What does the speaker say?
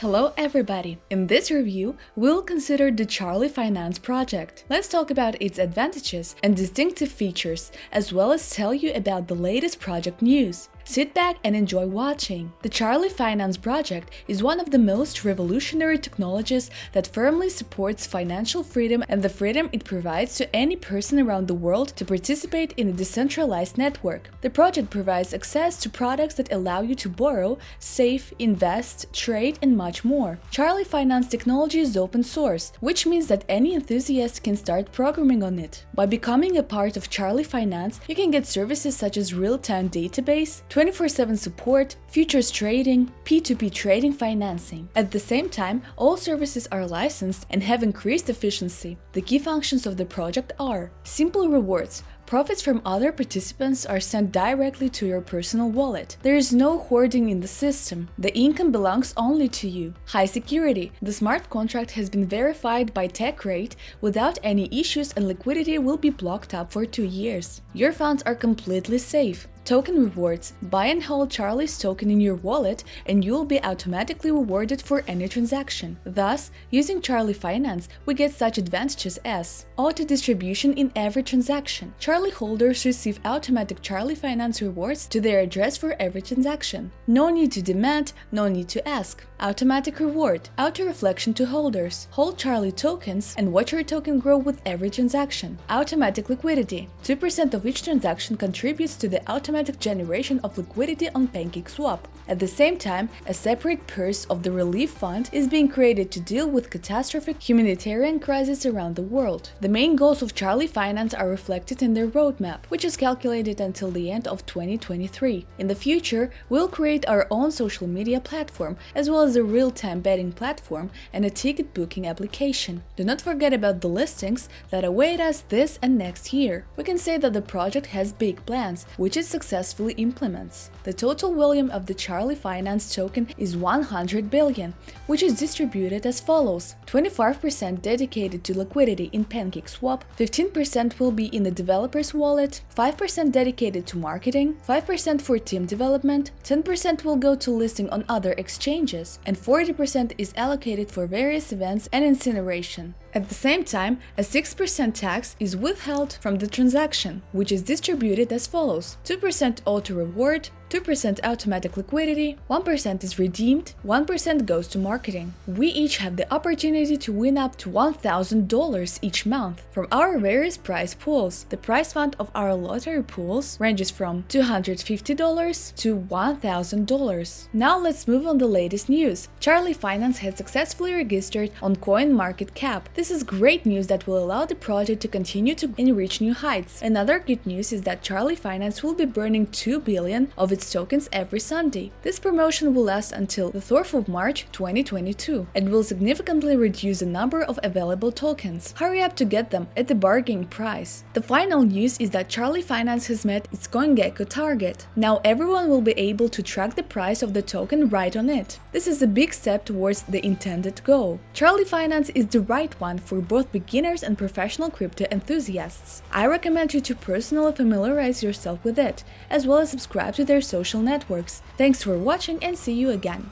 Hello everybody! In this review, we'll consider the Charlie Finance project. Let's talk about its advantages and distinctive features, as well as tell you about the latest project news. Sit back and enjoy watching. The Charlie Finance project is one of the most revolutionary technologies that firmly supports financial freedom and the freedom it provides to any person around the world to participate in a decentralized network. The project provides access to products that allow you to borrow, save, invest, trade, and much more. Charlie Finance technology is open source, which means that any enthusiast can start programming on it. By becoming a part of Charlie Finance, you can get services such as real-time database, 24-7 support, futures trading, P2P trading financing. At the same time, all services are licensed and have increased efficiency. The key functions of the project are simple rewards, Profits from other participants are sent directly to your personal wallet. There is no hoarding in the system. The income belongs only to you. High security. The smart contract has been verified by TechRate without any issues and liquidity will be blocked up for two years. Your funds are completely safe. Token rewards. Buy and hold Charlie's token in your wallet and you will be automatically rewarded for any transaction. Thus, using Charlie Finance, we get such advantages as auto distribution in every transaction. Charlie holders receive automatic Charlie Finance rewards to their address for every transaction. No need to demand, no need to ask. Automatic reward. Auto reflection to holders. Hold Charlie tokens and watch your token grow with every transaction. Automatic liquidity. 2% of each transaction contributes to the automatic automatic generation of liquidity on PancakeSwap. At the same time, a separate purse of the Relief Fund is being created to deal with catastrophic humanitarian crises around the world. The main goals of Charlie Finance are reflected in their roadmap, which is calculated until the end of 2023. In the future, we'll create our own social media platform, as well as a real-time betting platform and a ticket booking application. Do not forget about the listings that await us this and next year. We can say that the project has big plans, which is successful successfully implements. The total volume of the Charlie Finance token is 100 billion, which is distributed as follows. 25% dedicated to liquidity in PancakeSwap, 15% will be in the developer's wallet, 5% dedicated to marketing, 5% for team development, 10% will go to listing on other exchanges, and 40% is allocated for various events and incineration. At the same time, a 6% tax is withheld from the transaction, which is distributed as follows 2% auto reward, 2% automatic liquidity, 1% is redeemed, 1% goes to marketing. We each have the opportunity to win up to $1,000 each month from our various prize pools. The prize fund of our lottery pools ranges from $250 to $1,000. Now let's move on to the latest news. Charlie Finance has successfully registered on CoinMarketCap. This is great news that will allow the project to continue to reach new heights. Another good news is that Charlie Finance will be burning 2 billion of its its tokens every Sunday. This promotion will last until the 4th of March 2022 and will significantly reduce the number of available tokens. Hurry up to get them at the bargain price. The final news is that Charlie Finance has met its CoinGecko target. Now everyone will be able to track the price of the token right on it. This is a big step towards the intended goal. Charlie Finance is the right one for both beginners and professional crypto enthusiasts. I recommend you to personally familiarize yourself with it, as well as subscribe to their social networks. Thanks for watching and see you again!